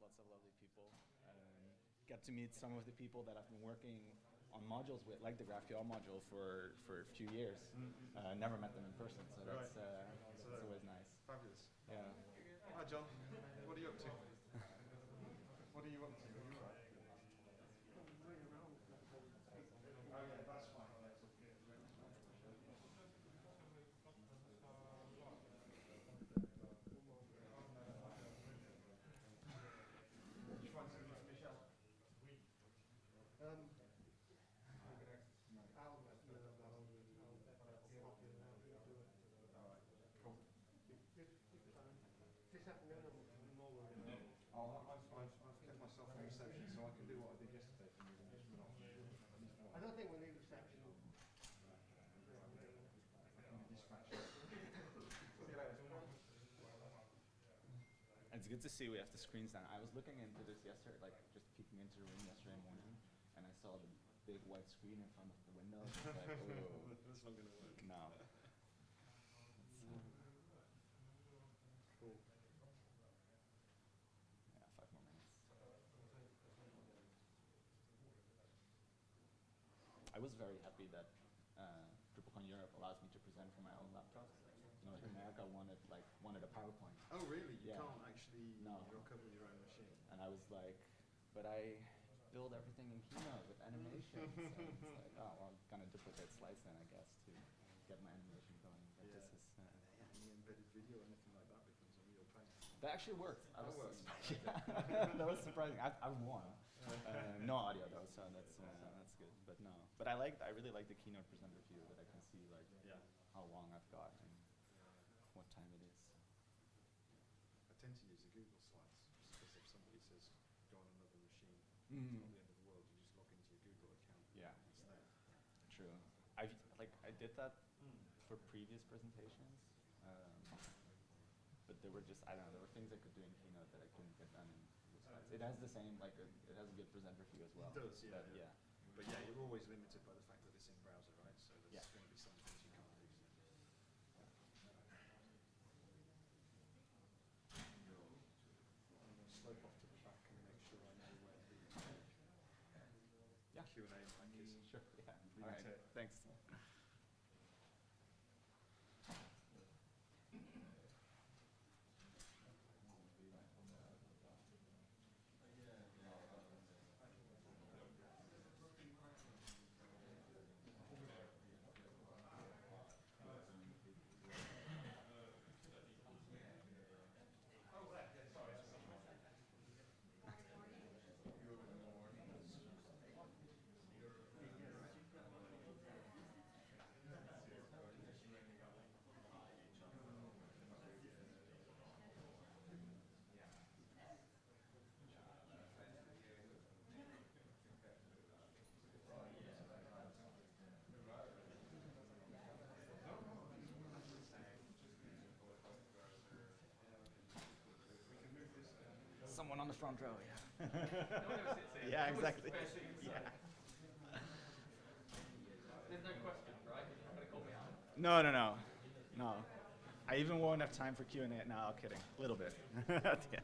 lots of lovely people. Um, get to meet some of the people that I've been working on modules with, like the GraphQL module, for, for a few years. Uh, never met them in person, so that's, uh, So- that's always nice. Fabulous. Yeah. Hi, John. What are you up to? what are you up to? Are you all right? Oh, yeah, that's fine. Um, cool. Oh, I've, I've, I've kept myself on reception, so I can do what I did yesterday for you and just run off. I don't think we need reception. I can be distracted. See you later. It's good to see we have the screens down. I was looking into this yesterday, like just peeking into the room yesterday morning, and I saw the big white screen in front of the window. I was like, oh, That's not going to work. no. Cool. Yeah, five more minutes. I was very happy that uh, DrupalCon Europe allows me to present from my own laptop. You know, in America wanted like wanted a PowerPoint, Oh, really? You Yeah. can't actually No. up with your own machine. and I was like, but I build everything in Keynote with animations. so it's like, oh, well, I'm gonna duplicate slides then, I guess, to get my animation going. But Yeah. this is uh, Any embedded video or anything like that becomes a real pain. that actually worked. That was works. yeah, that was surprising. I, I won. Uh, no audio though, so that's uh, that's good. But no, but I like I really like the keynote presenter view that I can see like Yeah. how long I've got and time it is. I tend to use the Google slides just because if somebody says go on another machine, it's Mm. not the end of the world. You just log into your Google account. Yeah. It's there. True. I like I did that for previous presentations, um, but there were just I don't know there were things I could do in keynote that I couldn't get done in slides. It has the same like a, it has a good presenter view as well. It does, yeah, but yeah. But yeah, you're always limited by the fact that it's in browser, right? So there's Yeah. going to be some things you can't do. I'm going to slope off to the back and make sure I know where the Yeah. Q&A mic is. Sure. Yeah. Leave All it right. to it. Thanks. Someone on the front row. Yeah. yeah. Exactly. Yeah. There's no question, right? You're not going to call me out. No, no, no, no. I even won't have time for Q and A. No, I'm kidding. A little bit. At the end.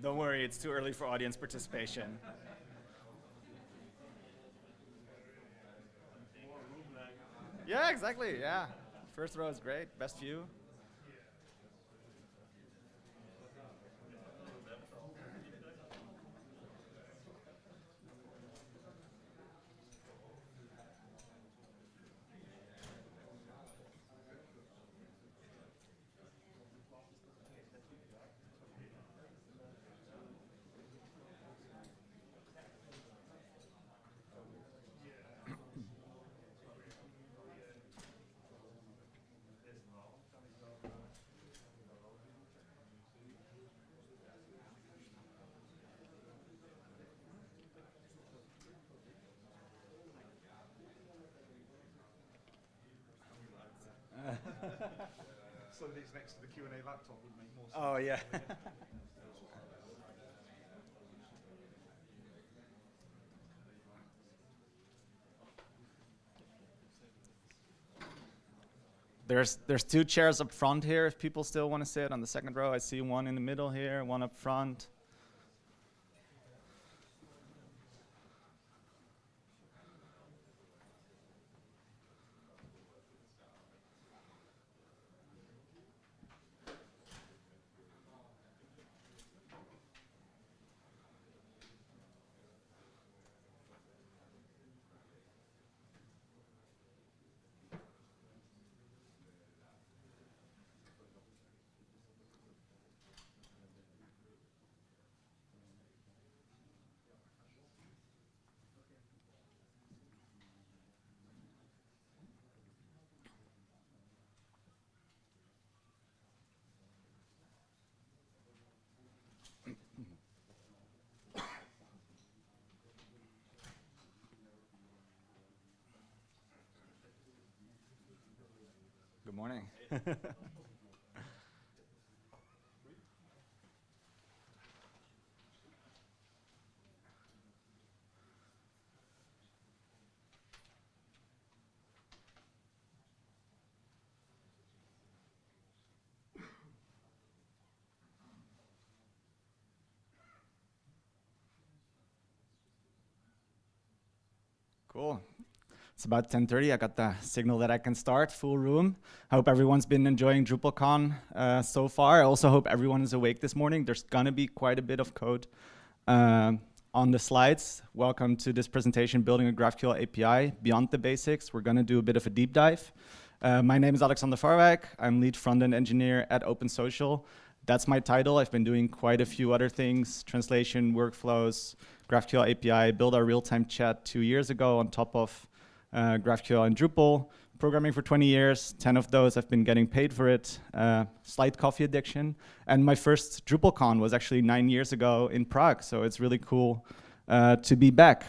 Don't worry, it's too early for audience participation. Yeah, exactly. Yeah. First row is great. Best view. Some of these next to the Q and A laptop would make more sense. Oh, yeah. There's, there's two chairs up front here if people still want to sit on the second row. I see one in the middle here, one up front. Morning. Cool. It's about 10.30. I got the signal that I can start, full room. I hope everyone's been enjoying DrupalCon uh, so far. I also hope everyone is awake this morning. There's gonna be quite a bit of code um, on the slides. Welcome to this presentation, Building a GraphQL API Beyond the Basics. We're gonna do a bit of a deep dive. Uh, my name is Alexander Varwijk. I'm lead front-end engineer at OpenSocial. That's my title. I've been doing quite a few other things, translation, workflows, GraphQL API, built our real-time chat two years ago on top of uh, GraphQL and Drupal. Programming for 20 years, 10 of those I've been getting paid for it. Uh, slight coffee addiction. And my first DrupalCon was actually nine years ago in Prague, so it's really cool uh, to be back.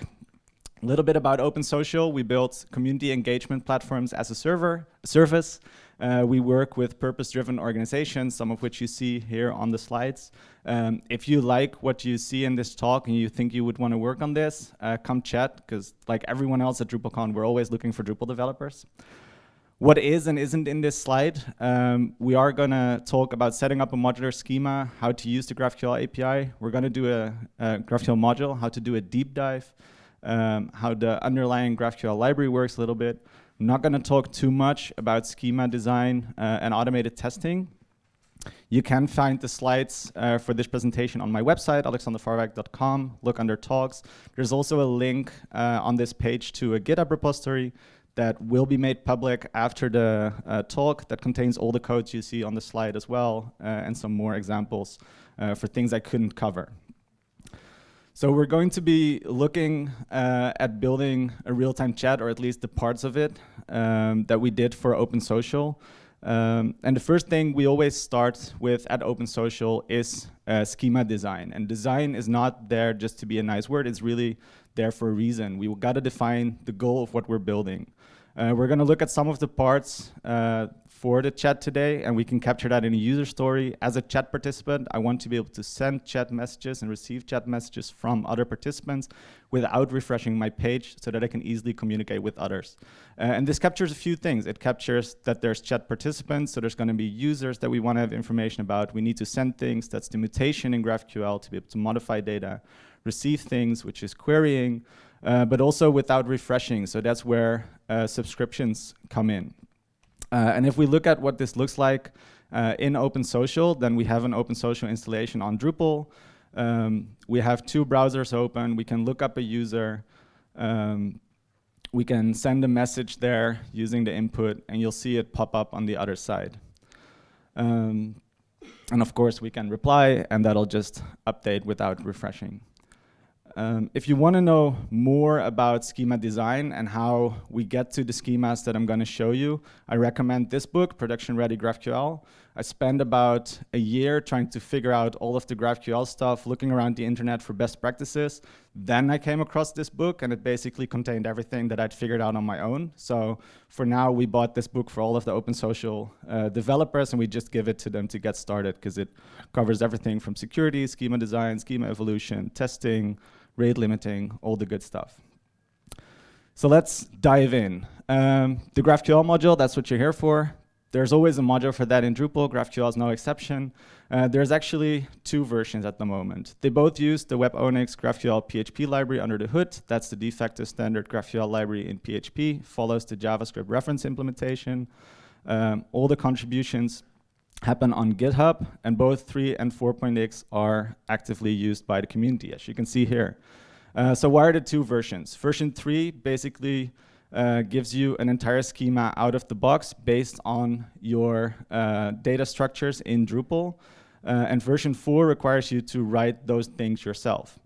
A little bit about OpenSocial. We built community engagement platforms as a server service. Uh, we work with purpose-driven organizations, some of which you see here on the slides. Um, if you like what you see in this talk and you think you would want to work on this, uh, come chat, because like everyone else at DrupalCon, we're always looking for Drupal developers. What is and isn't in this slide, um, we are going to talk about setting up a modular schema, how to use the GraphQL API. We're going to do a, a GraphQL module, how to do a deep dive, um, how the underlying GraphQL library works a little bit. I'm not going to talk too much about schema design uh, and automated testing. You can find the slides uh, for this presentation on my website, alexandervarwijk.com. Look under talks. There's also a link uh, on this page to a GitHub repository that will be made public after the uh, talk that contains all the codes you see on the slide as well uh, and some more examples uh, for things I couldn't cover. So we're going to be looking uh, at building a real-time chat, or at least the parts of it um, that we did for OpenSocial. Um, and the first thing we always start with at OpenSocial is uh, schema design. And design is not there just to be a nice word, it's really there for a reason. We got to define the goal of what we're building. Uh, we're going to look at some of the parts uh, for the chat today, and we can capture that in a user story. As a chat participant, I want to be able to send chat messages and receive chat messages from other participants without refreshing my page so that I can easily communicate with others. Uh, and this captures a few things. It captures that there's chat participants, so there's going to be users that we want to have information about. We need to send things. That's the mutation in GraphQL to be able to modify data. Receive things, which is querying, uh, but also without refreshing. So that's where uh, subscriptions come in. Uh, and if we look at what this looks like uh, in OpenSocial, then we have an OpenSocial installation on Drupal. Um, we have two browsers open. We can look up a user. Um, we can send a message there using the input, and you'll see it pop up on the other side. Um, and of course, we can reply, and that'll just update without refreshing. Um, if you want to know more about schema design and how we get to the schemas that I'm going to show you, I recommend this book, Production Ready GraphQL. I spent about a year trying to figure out all of the GraphQL stuff, looking around the internet for best practices. Then I came across this book and it basically contained everything that I'd figured out on my own. So for now, we bought this book for all of the open social uh, developers and we just give it to them to get started because it covers everything from security, schema design, schema evolution, testing, rate limiting, all the good stuff. So let's dive in. Um, the GraphQL module, that's what you're here for. There's always a module for that in Drupal. GraphQL is no exception. Uh, there's actually two versions at the moment. They both use the Webonyx GraphQL PHP library under the hood. That's the de facto standard GraphQL library in PHP. Follows the JavaScript reference implementation. Um, all the contributions happen on GitHub, and both 3 and 4.x are actively used by the community, as you can see here. Uh, so why are the two versions? Version 3 basically uh, gives you an entire schema out of the box based on your uh, data structures in Drupal. Uh, and version 4 requires you to write those things yourself.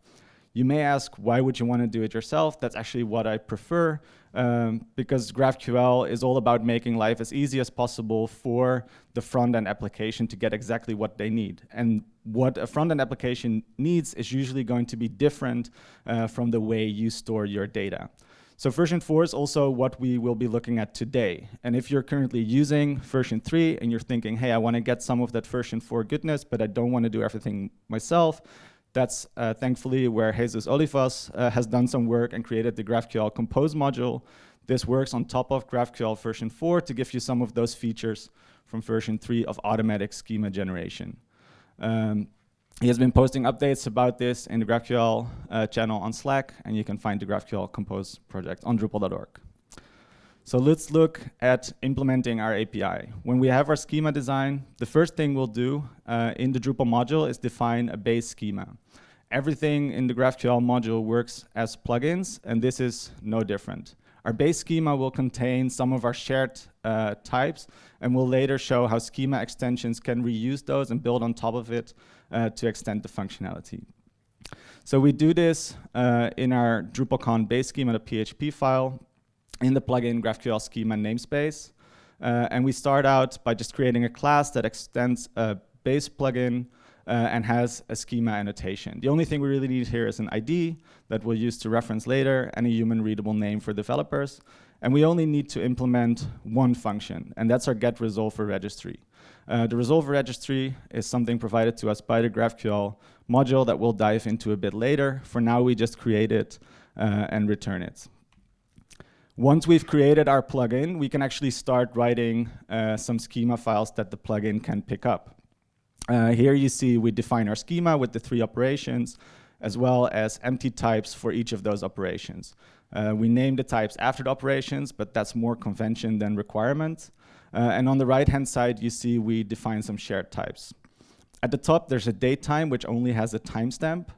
You may ask, why would you want to do it yourself? That's actually what I prefer, um, because GraphQL is all about making life as easy as possible for the front-end application to get exactly what they need. And what a front-end application needs is usually going to be different uh, from the way you store your data. So version 4 is also what we will be looking at today. And if you're currently using version 3 and you're thinking, hey, I want to get some of that version 4 goodness, but I don't want to do everything myself, that's uh, thankfully where Jesus Olivas uh, has done some work and created the GraphQL Compose module. This works on top of GraphQL version 4 to give you some of those features from version 3 of automatic schema generation. Um, he has been posting updates about this in the GraphQL uh, channel on Slack, and you can find the GraphQL Compose project on Drupal.org. So let's look at implementing our API. When we have our schema design, the first thing we'll do uh, in the Drupal module is define a base schema. Everything in the GraphQL module works as plugins, and this is no different. Our base schema will contain some of our shared uh, types, and we'll later show how schema extensions can reuse those and build on top of it uh, to extend the functionality. So we do this uh, in our DrupalCon base schema.php file in the plugin GraphQL schema namespace. Uh, and we start out by just creating a class that extends a base plugin uh, and has a schema annotation. The only thing we really need here is an ID that we'll use to reference later and a human readable name for developers. And we only need to implement one function, and that's our get resolver registry. Uh, the resolver registry is something provided to us by the GraphQL module that we'll dive into a bit later. For now, we just create it uh, and return it. Once we've created our plugin, we can actually start writing uh, some schema files that the plugin can pick up. Uh, here you see we define our schema with the three operations, as well as empty types for each of those operations. Uh, we name the types after the operations, but that's more convention than requirement. Uh, and on the right-hand side, you see we define some shared types. At the top, there's a date time, which only has a timestamp.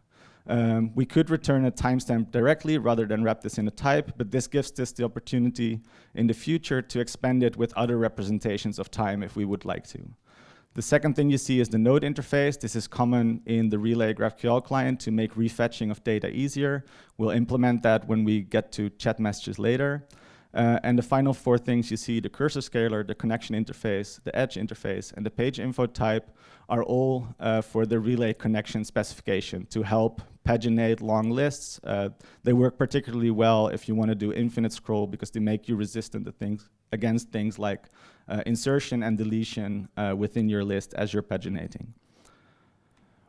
Um, we could return a timestamp directly rather than wrap this in a type, but this gives us the opportunity in the future to expand it with other representations of time if we would like to. The second thing you see is the node interface. This is common in the Relay GraphQL client to make refetching of data easier. We'll implement that when we get to chat messages later. Uh, and the final four things you see, the cursor scalar, the connection interface, the edge interface, and the page info type are all uh, for the relay connection specification to help paginate long lists. Uh, they work particularly well if you want to do infinite scroll because they make you resistant to things against things like uh, insertion and deletion uh, within your list as you're paginating.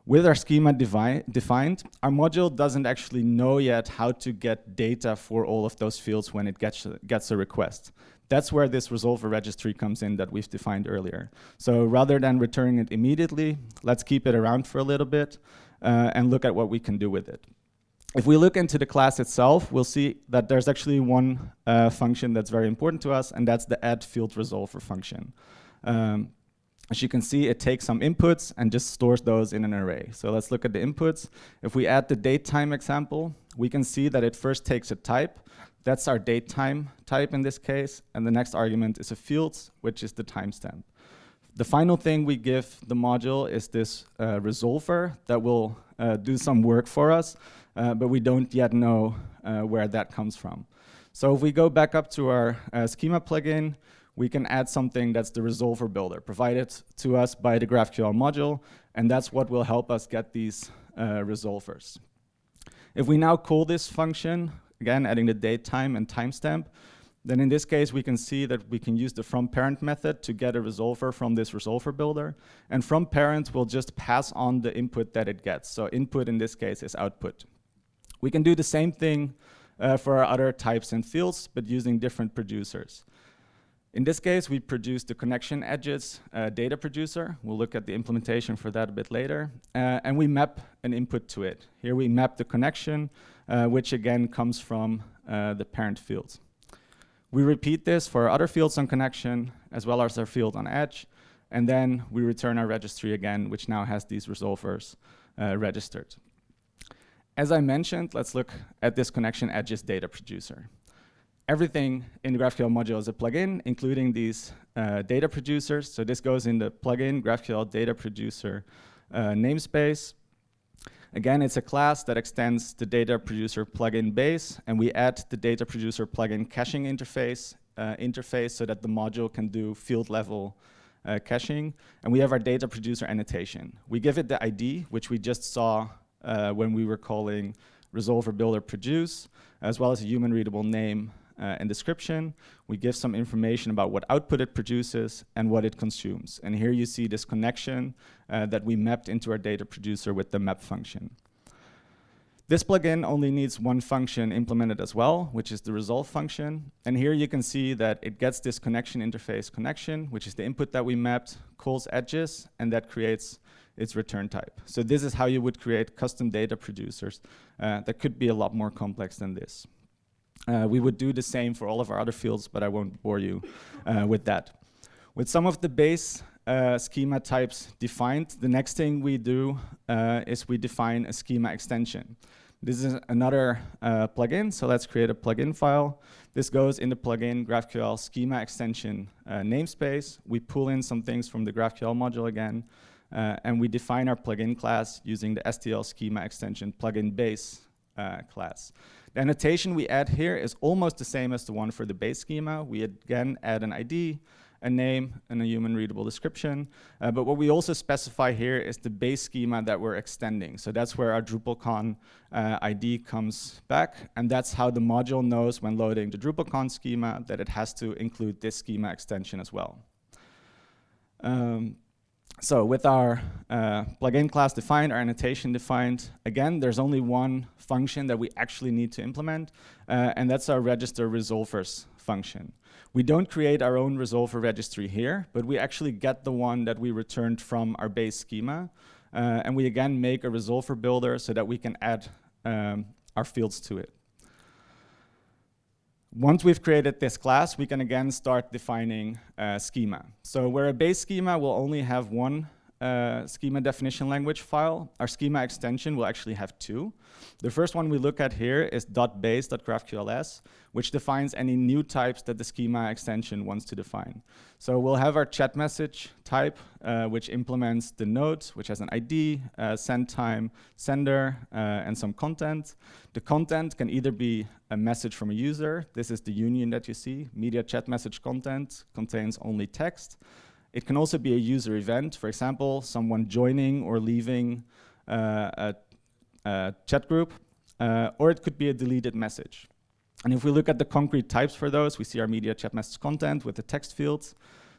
With our schema defined, our module doesn't actually know yet how to get data for all of those fields when it gets, gets a request. That's where this resolver registry comes in that we've defined earlier. So rather than returning it immediately, let's keep it around for a little bit uh, and look at what we can do with it. If we look into the class itself, we'll see that there's actually one uh, function that's very important to us, and that's the add field resolver function. Um, as you can see, it takes some inputs and just stores those in an array. So let's look at the inputs. If we add the date time example, we can see that it first takes a type. That's our date time type in this case. And the next argument is a field, which is the timestamp. The final thing we give the module is this uh, resolver that will uh, do some work for us, uh, but we don't yet know uh, where that comes from. So if we go back up to our uh, schema plugin, we can add something that's the resolver builder provided to us by the GraphQL module, and that's what will help us get these uh, resolvers. If we now call this function, again adding the date time and timestamp, then in this case we can see that we can use the from parent method to get a resolver from this resolver builder. And from parent will just pass on the input that it gets. So input in this case is output. We can do the same thing uh, for our other types and fields, but using different producers. In this case, we produce the connection edges uh, data producer. We'll look at the implementation for that a bit later. Uh, and we map an input to it. Here we map the connection, uh, which again comes from uh, the parent fields. We repeat this for our other fields on connection, as well as our field on edge. And then we return our registry again, which now has these resolvers uh, registered. As I mentioned, let's look at this connection edges data producer everything in the GraphQL module is a plugin, including these uh, data producers. So this goes in the plugin GraphQL data producer uh, namespace. Again, it's a class that extends the data producer plugin base, and we add the data producer plugin caching interface uh, interface so that the module can do field level uh, caching. And we have our data producer annotation. We give it the ID, which we just saw uh, when we were calling resolver builder produce, as well as a human readable name uh, and description. We give some information about what output it produces and what it consumes. And here you see this connection uh, that we mapped into our data producer with the map function. This plugin only needs one function implemented as well, which is the resolve function. And here you can see that it gets this connection interface connection, which is the input that we mapped, calls edges, and that creates its return type. So this is how you would create custom data producers uh, that could be a lot more complex than this. Uh, we would do the same for all of our other fields, but I won't bore you uh, with that. With some of the base uh, schema types defined, the next thing we do uh, is we define a schema extension. This is another uh, plugin, so let's create a plugin file. This goes in the plugin GraphQL schema extension uh, namespace. We pull in some things from the GraphQL module again, and we define our plugin class using the SDL schema extension plugin base class. The annotation we add here is almost the same as the one for the base schema. We again add an ID, a name, and a human readable description. Uh, but what we also specify here is the base schema that we're extending. So that's where our DrupalCon uh, ID comes back. And that's how the module knows when loading the DrupalCon schema that it has to include this schema extension as well. Um, so with our uh, plugin class defined, our annotation defined, again, there's only one function that we actually need to implement, uh, and that's our register resolvers function. We don't create our own resolver registry here, but we actually get the one that we returned from our base schema, uh, and we again make a resolver builder so that we can add um, our fields to it. Once we've created this class, we can again start defining uh, schema. So where a base schema will only have one uh, schema definition language file, our schema extension will actually have two. The first one we look at here is .base.graphqls, which defines any new types that the schema extension wants to define. So we'll have our chat message type, uh, which implements the node, which has an ID, uh, send time, sender, uh, and some content. The content can either be a message from a user. This is the union that you see. Media chat message content contains only text. It can also be a user event. For example, someone joining or leaving uh, a uh, chat group, uh, or it could be a deleted message. And if we look at the concrete types for those, we see our media chat message content with the text fields,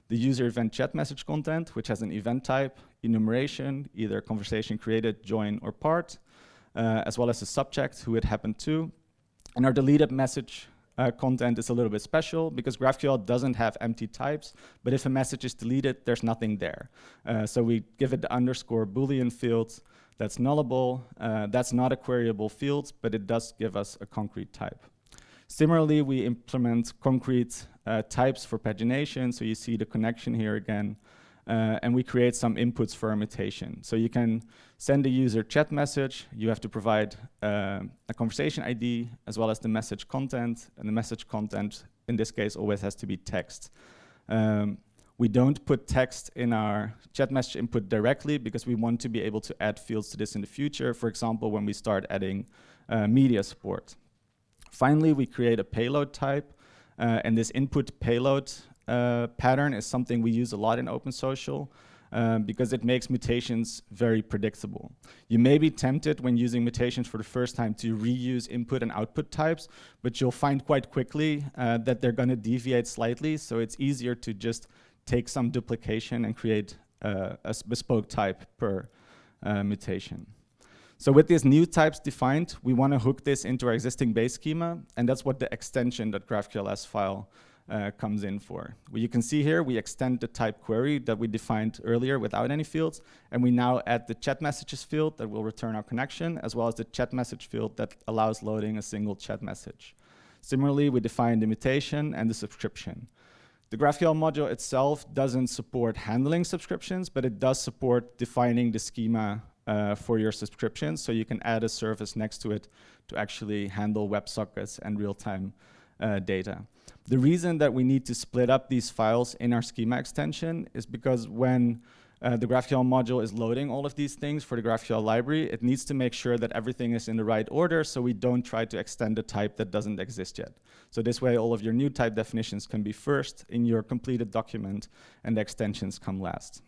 the user event chat message content, which has an event type, enumeration, either conversation created, join, or part, uh, as well as the subject, who it happened to. And our deleted message uh, content is a little bit special because GraphQL doesn't have empty types, but if a message is deleted, there's nothing there. Uh, so we give it the underscore Boolean field that's nullable. Uh, that's not a queryable field, but it does give us a concrete type. Similarly, we implement concrete uh, types for pagination. So you see the connection here again. Uh, and we create some inputs for mutation. So you can send a user chat message. You have to provide uh, a conversation ID as well as the message content. And the message content, in this case, always has to be text. Um, we don't put text in our chat message input directly because we want to be able to add fields to this in the future, for example, when we start adding uh, media support. Finally, we create a payload type, uh, and this input payload uh, pattern is something we use a lot in OpenSocial. um, because it makes mutations very predictable. You may be tempted when using mutations for the first time to reuse input and output types, but you'll find quite quickly uh, that they're going to deviate slightly, so it's easier to just take some duplication and create uh, a bespoke type per uh, mutation. So with these new types defined, we want to hook this into our existing base schema, and that's what the extension.graphqls file uh, comes in for. Well, you can see here, we extend the type query that we defined earlier without any fields, and we now add the chat messages field that will return our connection, as well as the chat message field that allows loading a single chat message. Similarly, we define the mutation and the subscription. The GraphQL module itself doesn't support handling subscriptions, but it does support defining the schema uh, for your subscription, so you can add a service next to it to actually handle WebSockets and real-time uh, data. The reason that we need to split up these files in our schema extension is because when uh, the GraphQL module is loading all of these things for the GraphQL library, it needs to make sure that everything is in the right order so we don't try to extend a type that doesn't exist yet. So this way all of your new type definitions can be first in your completed document and the extensions come last.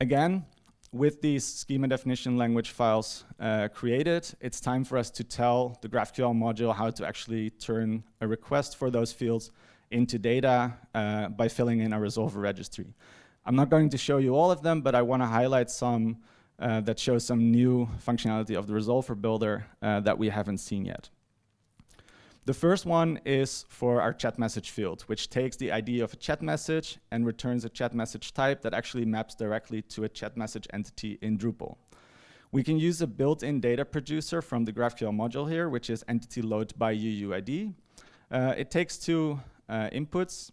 Again, with these schema definition language files uh, created, it's time for us to tell the GraphQL module how to actually turn a request for those fields into data uh, by filling in a resolver registry. I'm not going to show you all of them, but I want to highlight some uh, that show some new functionality of the resolver builder uh, that we haven't seen yet. The first one is for our chat message field, which takes the ID of a chat message and returns a chat message type that actually maps directly to a chat message entity in Drupal. We can use a built-in data producer from the GraphQL module here, which is entity load by UUID. Uh, it takes two uh, inputs,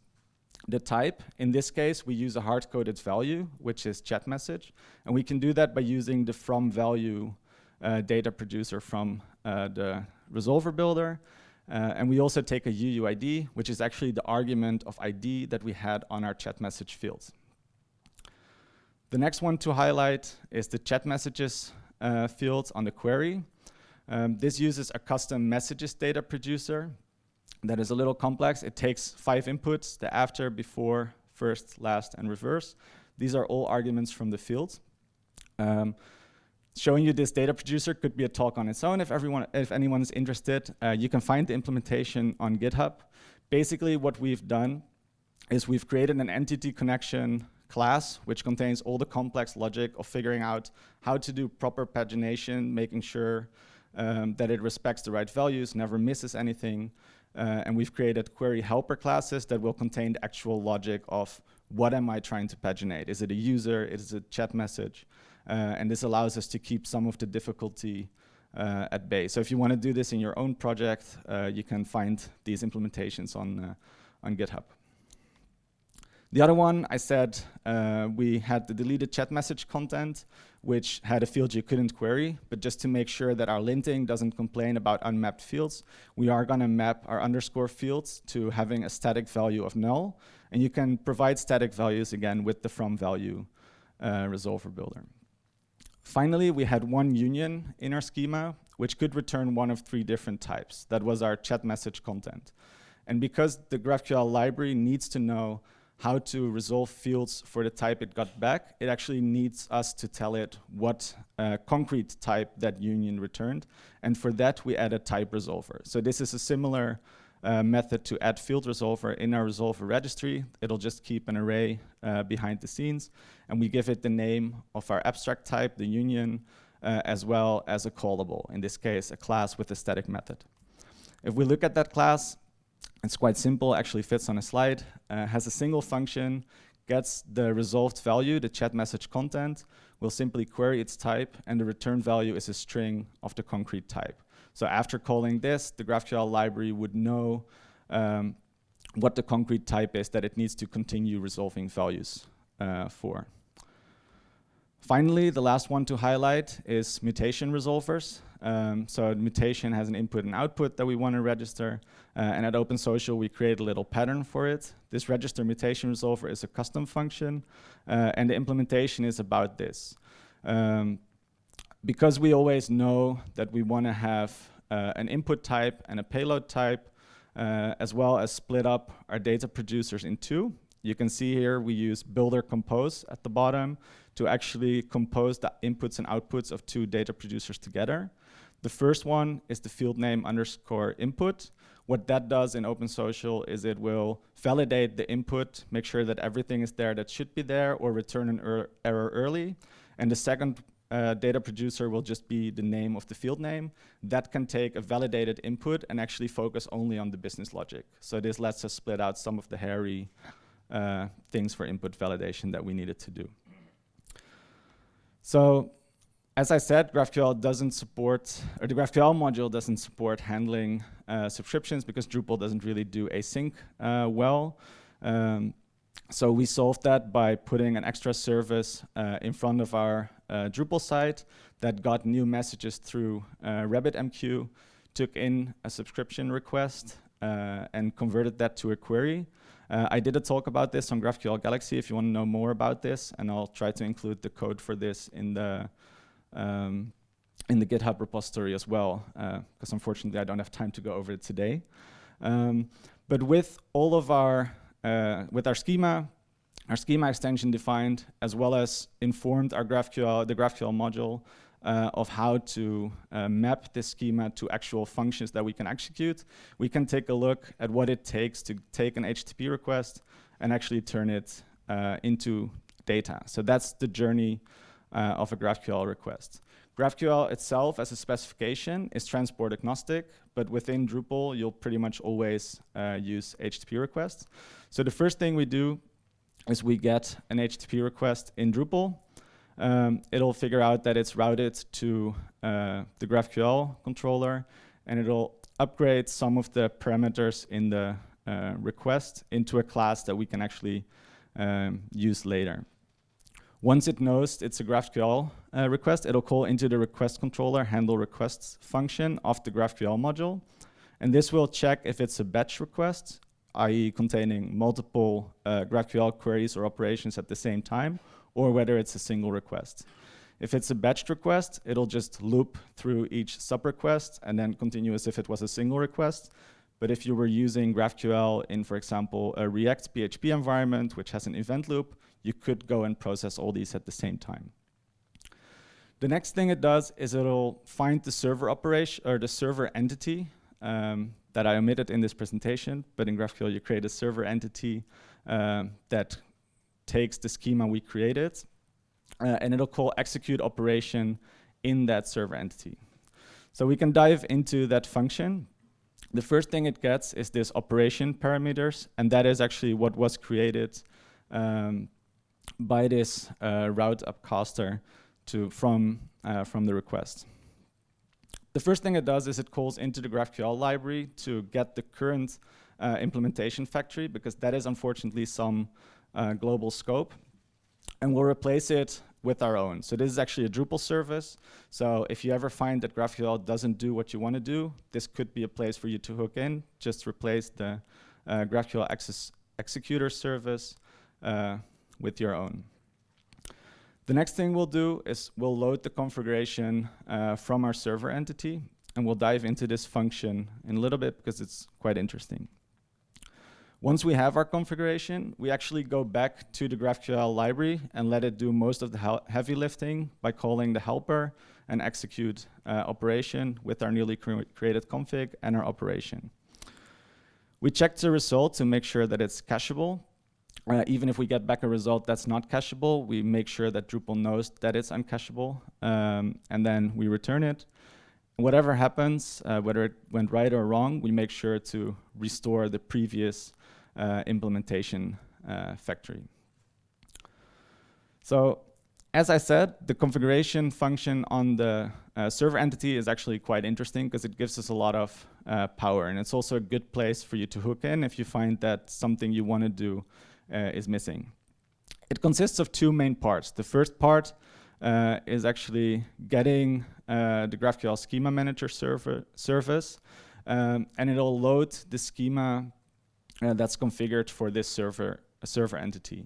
the type. In this case, we use a hard-coded value, which is chat message. And we can do that by using the from value uh, data producer from uh, the resolver builder. Uh, and we also take a UUID, which is actually the argument of ID that we had on our chat message fields. The next one to highlight is the chat messages uh, fields on the query. Um, this uses a custom messages data producer that is a little complex. It takes five inputs, the after, before, first, last, and reverse. These are all arguments from the fields. Um, showing you this data producer could be a talk on its own if everyone, if anyone is interested. Uh, you can find the implementation on GitHub. Basically, what we've done is we've created an entity connection class, which contains all the complex logic of figuring out how to do proper pagination, making sure um, that it respects the right values, never misses anything. Uh, and we've created query helper classes that will contain the actual logic of what am I trying to paginate? Is it a user? Is it a chat message? Uh, and this allows us to keep some of the difficulty uh, at bay. So if you want to do this in your own project, uh, you can find these implementations on, on GitHub. The other one, I said uh, we had the deleted chat message content, which had a field you couldn't query, but just to make sure that our linting doesn't complain about unmapped fields, we are gonna map our underscore fields to having a static value of null, and you can provide static values again with the from value uh, resolver builder. Finally, we had one union in our schema, which could return one of three different types. That was our chat message content. And because the GraphQL library needs to know how to resolve fields for the type it got back, it actually needs us to tell it what uh, concrete type that union returned. And for that, we add a type resolver. So this is a similar uh, method to add field resolver in our resolver registry. It'll just keep an array uh, behind the scenes, and we give it the name of our abstract type, the union, uh, as well as a callable, in this case, a class with a static method. If we look at that class, it's quite simple, actually fits on a slide, uh, has a single function, gets the resolved value, the chat message content, will simply query its type, and the return value is a string of the concrete type. So after calling this, the GraphQL library would know um, what the concrete type is that it needs to continue resolving values uh, for. Finally, the last one to highlight is mutation resolvers. Um, so mutation has an input and output that we want to register. Uh, and at OpenSocial, we create a little pattern for it. This register mutation resolver is a custom function. Uh, and the implementation is about this. Um, because we always know that we want to have uh, an input type and a payload type, uh, as well as split up our data producers in two, You can see here we use builder compose at the bottom to actually compose the inputs and outputs of two data producers together. The first one is the field name underscore input. What that does in OpenSocial is it will validate the input, make sure that everything is there that should be there, or return an er error early. And the second uh, data producer will just be the name of the field name. That can take a validated input and actually focus only on the business logic. So this lets us split out some of the hairy uh, things for input validation that we needed to do. So as I said, GraphQL doesn't support, or the GraphQL module doesn't support handling uh, subscriptions because Drupal doesn't really do async uh, well. Um, so we solved that by putting an extra service uh, in front of our Drupal site that got new messages through uh, RabbitMQ, took in a subscription request, uh, and converted that to a query. Uh, I did a talk about this on GraphQL Galaxy if you want to know more about this, and I'll try to include the code for this in the um, in the GitHub repository as well, because uh, unfortunately I don't have time to go over it today. Um, but with all of our uh, with our schema, our schema extension defined, as well as informed our GraphQL, the GraphQL module uh, of how to uh, map this schema to actual functions that we can execute, we can take a look at what it takes to take an HTTP request and actually turn it uh, into data. So that's the journey uh, of a GraphQL request. GraphQL itself as a specification is transport agnostic, but within Drupal, you'll pretty much always uh, use HTTP requests. So the first thing we do is we get an HTTP request in Drupal. Um, it'll figure out that it's routed to uh, the GraphQL controller, and it'll upgrade some of the parameters in the uh, request into a class that we can actually um, use later. Once it knows it's a GraphQL uh, request, it'll call into the request controller handle requests function of the GraphQL module. And this will check if it's a batch request, i.e. containing multiple uh, GraphQL queries or operations at the same time, or whether it's a single request. If it's a batched request, it'll just loop through each sub-request and then continue as if it was a single request. But if you were using GraphQL in, for example, a React PHP environment, which has an event loop, you could go and process all these at the same time. The next thing it does is it'll find the server operation or the server entity um, that I omitted in this presentation, but in GraphQL you create a server entity um, that takes the schema we created uh, and it'll call execute operation in that server entity. So we can dive into that function. The first thing it gets is this operation parameters, and that is actually what was created um, by this uh, route upcaster to from uh, from the request. The first thing it does is it calls into the GraphQL library to get the current uh, implementation factory because that is unfortunately some uh, global scope and we'll replace it with our own. So this is actually a Drupal service. So if you ever find that GraphQL doesn't do what you want to do, this could be a place for you to hook in. Just replace the uh, GraphQL access executor service uh, with your own. The next thing we'll do is we'll load the configuration uh, from our server entity, and we'll dive into this function in a little bit because it's quite interesting. Once we have our configuration, we actually go back to the GraphQL library and let it do most of the heavy lifting by calling the helper and execute uh, operation with our newly cre created config and our operation. We check the result to make sure that it's cacheable uh, even if we get back a result that's not cacheable, we make sure that Drupal knows that it's uncacheable, um, and then we return it. Whatever happens, uh, whether it went right or wrong, we make sure to restore the previous uh, implementation uh, factory. So as I said, the configuration function on the uh, server entity is actually quite interesting because it gives us a lot of uh, power. And it's also a good place for you to hook in if you find that something you want to do uh, is missing. It consists of two main parts. The first part uh, is actually getting uh, the GraphQL Schema Manager server service, um, and it'll load the schema uh, that's configured for this server server entity.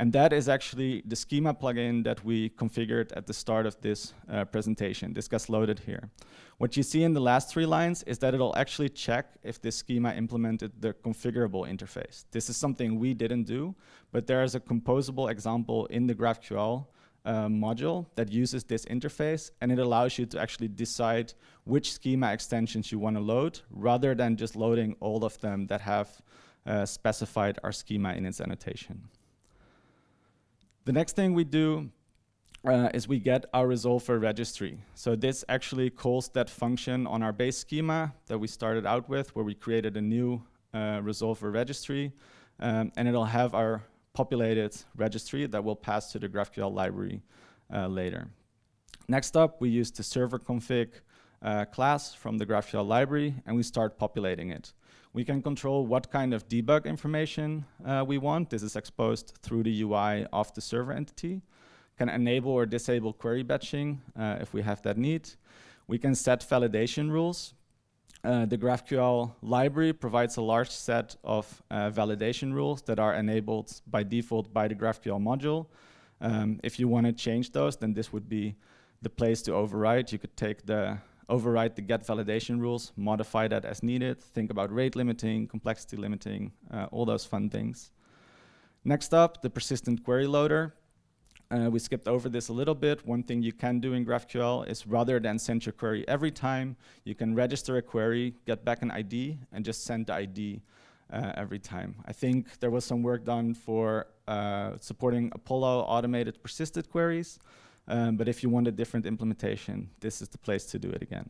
And that is actually the schema plugin that we configured at the start of this uh, presentation. This gets loaded here. What you see in the last three lines is that it'll actually check if this schema implemented the configurable interface. This is something we didn't do, but there is a composable example in the GraphQL uh, module that uses this interface and it allows you to actually decide which schema extensions you want to load rather than just loading all of them that have uh, specified our schema in its annotation. The next thing we do uh, is we get our resolver registry. So this actually calls that function on our base schema that we started out with where we created a new uh, resolver registry um, and it'll have our populated registry that will pass to the GraphQL library uh, later. Next up, we use the server config uh, class from the GraphQL library, and we start populating it. We can control what kind of debug information uh, we want. This is exposed through the UI of the server entity. Can enable or disable query batching uh, if we have that need. We can set validation rules. Uh, the GraphQL library provides a large set of uh, validation rules that are enabled by default by the GraphQL module. Um, if you want to change those, then this would be the place to override. You could take the override the get validation rules, modify that as needed, think about rate limiting, complexity limiting, uh, all those fun things. Next up, the persistent query loader. Uh, we skipped over this a little bit. One thing you can do in GraphQL is rather than send your query every time, you can register a query, get back an ID, and just send the ID uh, every time. I think there was some work done for uh, supporting Apollo automated persisted queries, um, but if you want a different implementation, this is the place to do it again.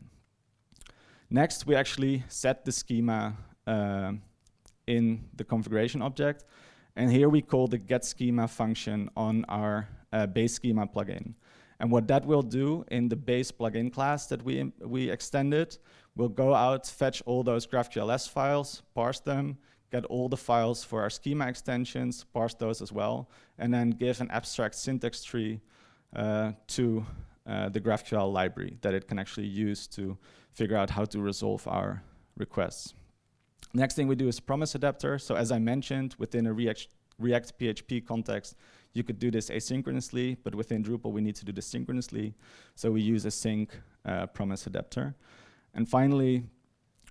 Next, we actually set the schema uh, in the configuration object, and here we call the get schema function on our uh, base schema plugin. And what that will do in the base plugin class that we, we extended, we'll go out, fetch all those GraphQLS files, parse them, get all the files for our schema extensions, parse those as well, and then give an abstract syntax tree to uh, the GraphQL library that it can actually use to figure out how to resolve our requests. Next thing we do is promise adapter. So as I mentioned, within a React, React PHP context, you could do this asynchronously, but within Drupal, we need to do this synchronously. So we use a sync uh, promise adapter. And finally,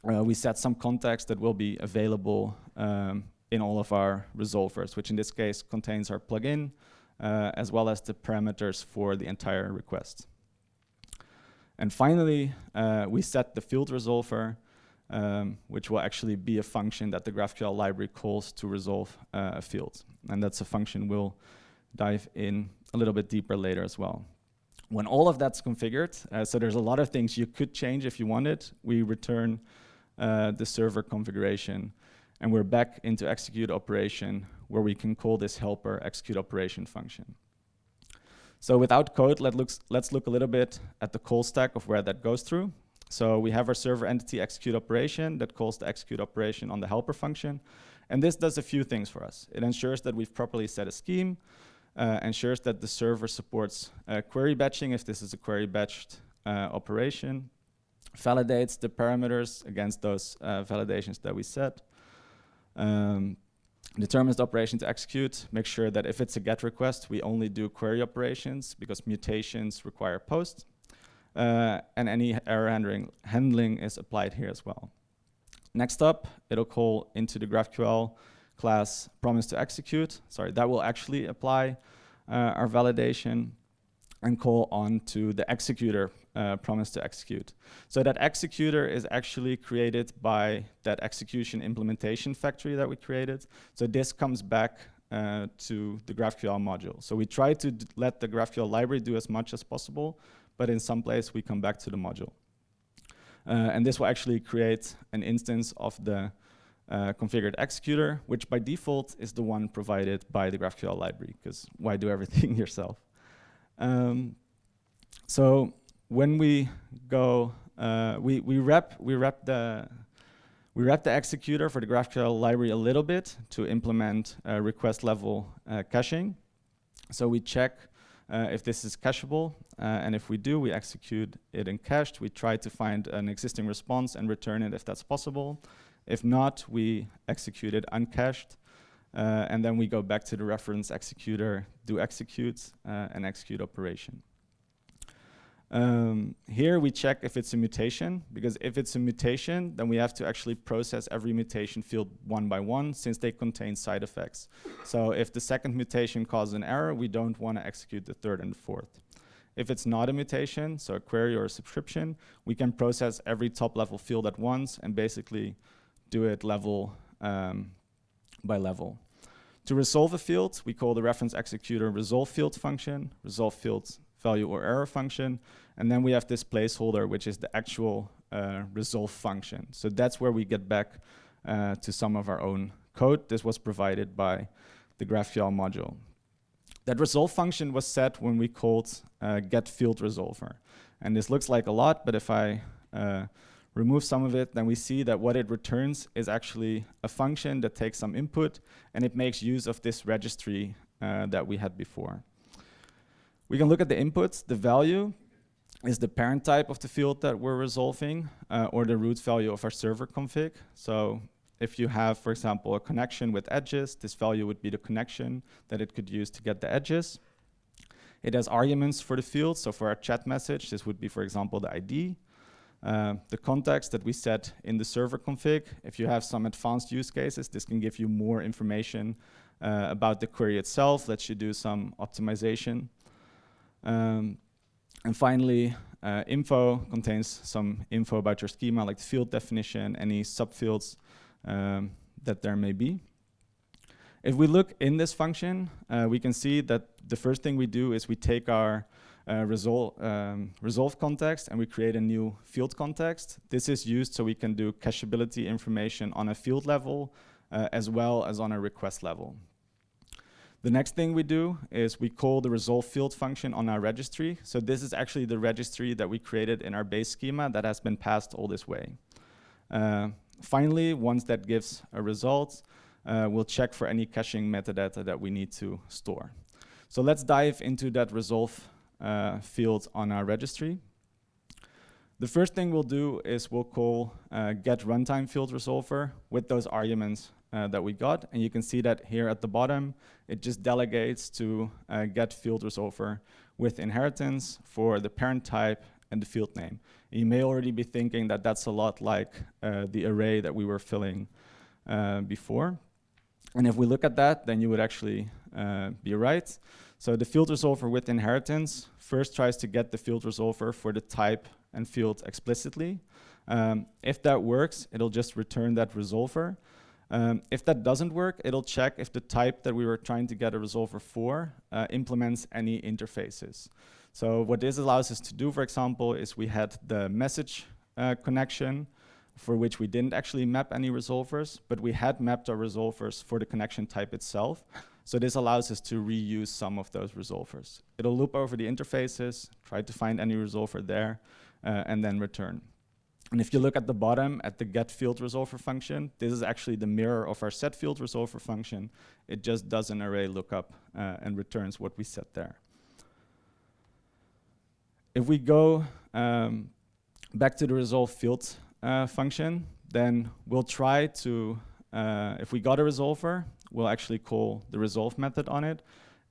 uh, we set some context that will be available um, in all of our resolvers, which in this case contains our plugin, uh, as well as the parameters for the entire request. And finally, uh, we set the field resolver, um, which will actually be a function that the GraphQL library calls to resolve uh, a field. And that's a function we'll dive in a little bit deeper later as well. When all of that's configured, uh, so there's a lot of things you could change if you wanted, we return uh, the server configuration and we're back into execute operation where we can call this helper execute operation function. So without code, let looks, let's look a little bit at the call stack of where that goes through. So we have our server entity execute operation that calls the execute operation on the helper function. And this does a few things for us. It ensures that we've properly set a scheme, uh, ensures that the server supports uh, query batching if this is a query batched uh, operation, validates the parameters against those uh, validations that we set, um, determines the operation to execute, make sure that if it's a GET request, we only do query operations because mutations require post, uh, and any error handling, handling is applied here as well. Next up, it'll call into the GraphQL class promise to execute. Sorry, that will actually apply uh, our validation and call on to the executor uh, promise to execute. So that executor is actually created by that execution implementation factory that we created. So this comes back uh, to the GraphQL module. So we try to let the GraphQL library do as much as possible, but in some place we come back to the module. Uh, and this will actually create an instance of the uh, configured executor, which by default is the one provided by the GraphQL library, because why do everything yourself? Um, so when we go, uh, we, we wrap, we wrap the, we wrap the executor for the GraphQL library a little bit to implement uh, request level uh, caching. So we check uh, if this is cacheable, uh, and if we do, we execute it in cached. We try to find an existing response and return it if that's possible. If not, we execute it uncached. Uh, and then we go back to the reference executor, do execute, uh, and execute operation. Um, here we check if it's a mutation, because if it's a mutation, then we have to actually process every mutation field one by one, since they contain side effects. So if the second mutation causes an error, we don't want to execute the third and fourth. If it's not a mutation, so a query or a subscription, we can process every top level field at once and basically do it level um, by level. To resolve a field, we call the reference executor resolve field function, resolve field value or error function, and then we have this placeholder, which is the actual uh, resolve function. So that's where we get back uh, to some of our own code. This was provided by the GraphQL module. That resolve function was set when we called uh, get field resolver. And this looks like a lot, but if I uh, remove some of it, then we see that what it returns is actually a function that takes some input and it makes use of this registry uh, that we had before. We can look at the inputs. The value is the parent type of the field that we're resolving uh, or the root value of our server config. So if you have, for example, a connection with edges, this value would be the connection that it could use to get the edges. It has arguments for the field. So for our chat message, this would be, for example, the ID. Uh, the context that we set in the server config. If you have some advanced use cases, this can give you more information uh, about the query itself, lets you do some optimization. Um, and finally, uh, info contains some info about your schema, like the field definition, any subfields um, that there may be. If we look in this function, uh, we can see that the first thing we do is we take our uh, resolve, um, resolve context and we create a new field context. This is used so we can do cacheability information on a field level uh, as well as on a request level. The next thing we do is we call the resolve field function on our registry. So this is actually the registry that we created in our base schema that has been passed all this way. Uh, finally, once that gives a result, uh, we'll check for any caching metadata that we need to store. So let's dive into that resolve uh, field on our registry. The first thing we'll do is we'll call uh, get runtime field resolver with those arguments uh, that we got. And you can see that here at the bottom, it just delegates to uh, get field resolver with inheritance for the parent type and the field name. You may already be thinking that that's a lot like uh, the array that we were filling uh, before. And if we look at that, then you would actually uh, be right. So the field resolver with inheritance first tries to get the field resolver for the type and field explicitly. Um, if that works, it'll just return that resolver. Um, if that doesn't work, it'll check if the type that we were trying to get a resolver for uh, implements any interfaces. So what this allows us to do, for example, is we had the message uh, connection for which we didn't actually map any resolvers, but we had mapped our resolvers for the connection type itself. So this allows us to reuse some of those resolvers. It'll loop over the interfaces, try to find any resolver there, uh, and then return. And if you look at the bottom at the get field resolver function, this is actually the mirror of our set field resolver function. It just does an array lookup uh, and returns what we set there. If we go um, back to the resolve field uh, function, then we'll try to, uh, if we got a resolver, we'll actually call the resolve method on it.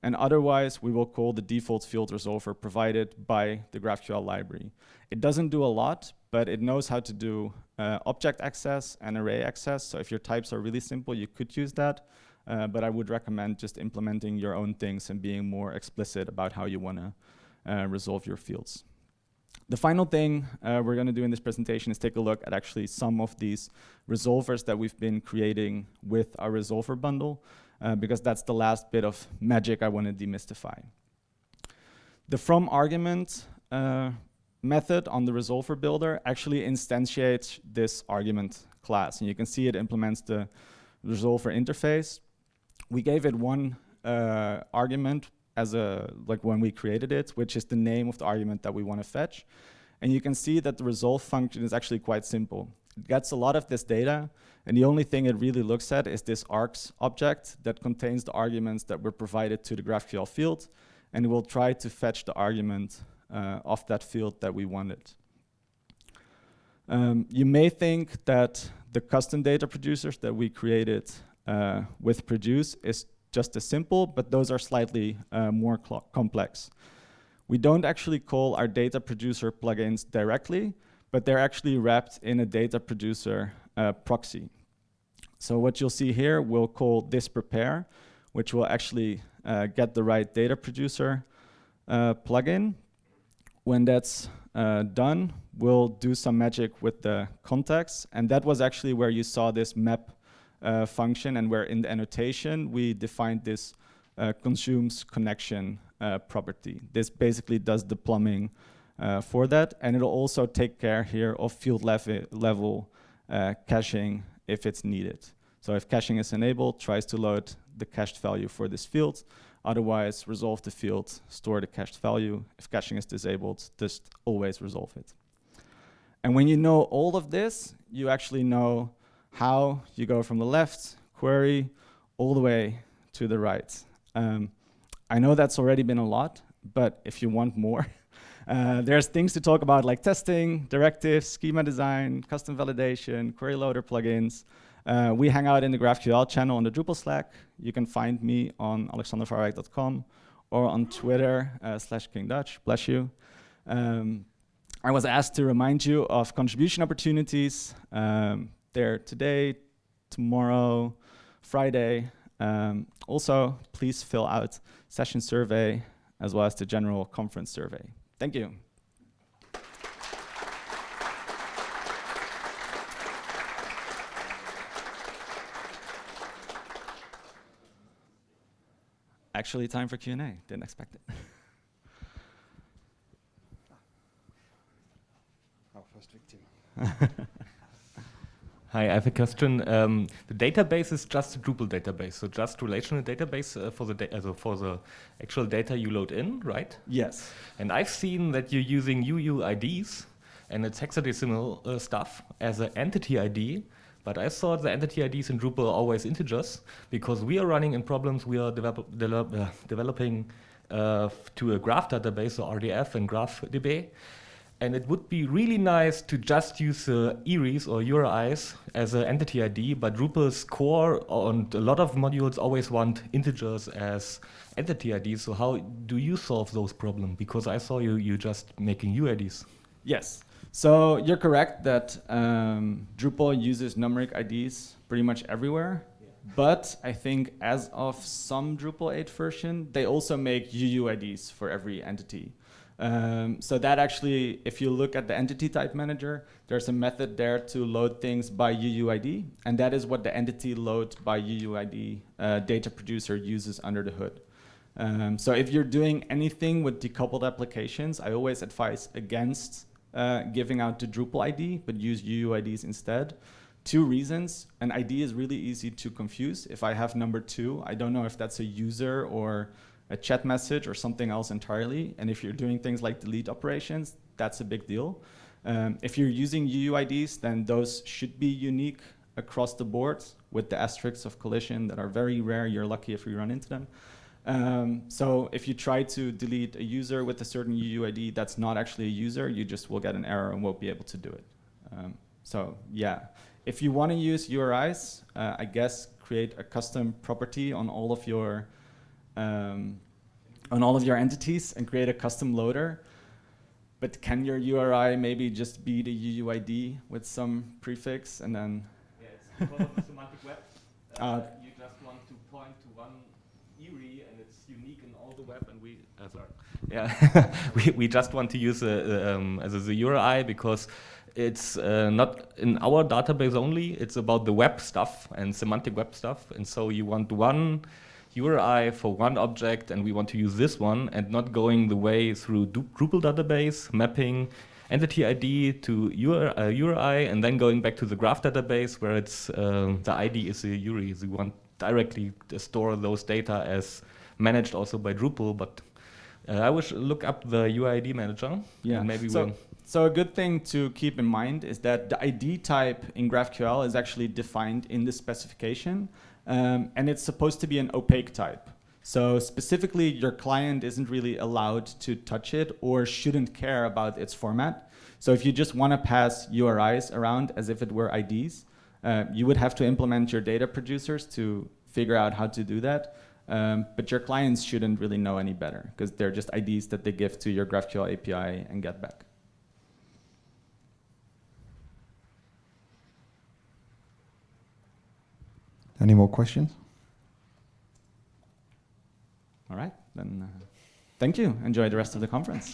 And otherwise, we will call the default field resolver provided by the GraphQL library. It doesn't do a lot, but it knows how to do uh, object access and array access. So if your types are really simple, you could use that. Uh, but I would recommend just implementing your own things and being more explicit about how you want to uh, resolve your fields. The final thing uh, we're going to do in this presentation is take a look at actually some of these resolvers that we've been creating with our resolver bundle, uh, because that's the last bit of magic I want to demystify. The from argument uh, method on the resolver builder actually instantiates this argument class. And you can see it implements the resolver interface. We gave it one uh, argument as a, like when we created it, which is the name of the argument that we want to fetch. And you can see that the resolve function is actually quite simple. It gets a lot of this data, and the only thing it really looks at is this args object that contains the arguments that were provided to the GraphQL field, and it will try to fetch the argument uh, of that field that we wanted. Um, you may think that the custom data producers that we created uh, with Produce is just as simple, but those are slightly uh, more complex. We don't actually call our data producer plugins directly, but they're actually wrapped in a data producer uh, proxy. So what you'll see here, we'll call this prepare, which will actually uh, get the right data producer uh, plugin. When that's uh, done, we'll do some magic with the context. And that was actually where you saw this map uh, function and where in the annotation, we defined this uh, consumes connection uh, property. This basically does the plumbing uh, for that. And it'll also take care here of field level, uh, caching if it's needed. So if caching is enabled, tries to load the cached value for this field. Otherwise, resolve the field, store the cached value. If caching is disabled, just always resolve it. And when you know all of this, you actually know how you go from the left query all the way to the right. Um, I know that's already been a lot, but if you want more, uh, there's things to talk about like testing, directives, schema design, custom validation, query loader plugins. Uh, we hang out in the GraphQL channel on the Drupal Slack. You can find me on alexandervarwijk.com or on Twitter uh, slash King Dutch, bless you. Um, I was asked to remind you of contribution opportunities. Um, they're today, tomorrow, Friday. Um, also, please fill out session survey as well as the general conference survey. Thank you. Actually, time for Q&A. Didn't expect it. Our first victim. Hi, I have a question. Um, the database is just a Drupal database, so just relational database uh, for the uh, for the actual data you load in, right? Yes. And I've seen that you're using UUIDs and it's hexadecimal uh, stuff as an entity ID. But I thought the entity IDs in Drupal are always integers because we are running in problems we are develop, develop, uh, developing uh, to a graph database, so RDF and GraphDB. And it would be really nice to just use uh, IRIs or URIs as an entity ID, but Drupal's core and a lot of modules always want integers as entity IDs. So how do you solve those problems? Because I saw you, you just making UIDs. Yes. So you're correct that um, Drupal uses numeric IDs pretty much everywhere. Yeah. But I think as of some Drupal 8 version, they also make UUIDs for every entity. Um, so that actually, if you look at the entity type manager, there's a method there to load things by UUID, and that is what the entity load by UUID uh, data producer uses under the hood. Um, so if you're doing anything with decoupled applications, I always advise against uh, giving out the Drupal ID, but use UUIDs instead. Two reasons, an ID is really easy to confuse. If I have number two, I don't know if that's a user or a chat message or something else entirely. And if you're doing things like delete operations, that's a big deal. Um, if you're using UUIDs, then those should be unique across the board with the asterisks of collision that are very rare. You're lucky if you run into them. Um, so if you try to delete a user with a certain UUID that's not actually a user, you just will get an error and won't be able to do it. Um, so yeah, if you want to use URIs, uh, I guess create a custom property on all of your um, on all of your entities and create a custom loader. But can your URI maybe just be the UUID with some prefix and then? Yeah, it's of the semantic web. Uh, uh, you just want to point to one IRI and it's unique in all the web and we, uh, sorry. Yeah, we, we just want to use a, um, as a, the URI because it's uh, not in our database only, it's about the web stuff and semantic web stuff. And so you want one URI for one object and we want to use this one and not going the way through Drupal database, mapping entity ID to URI uh, and then going back to the graph database where it's uh, the ID is the URI. So we want directly to store those data as managed also by Drupal, but uh, I wish look up the UID manager. Yeah, maybe so, we'll so a good thing to keep in mind is that the ID type in GraphQL is actually defined in the specification um, and it's supposed to be an opaque type. So specifically, your client isn't really allowed to touch it or shouldn't care about its format. So if you just want to pass URIs around as if it were IDs, uh, you would have to implement your data producers to figure out how to do that. Um, but your clients shouldn't really know any better because they're just IDs that they give to your GraphQL API and get back. Any more questions? All right, then uh, thank you. Enjoy the rest of the conference.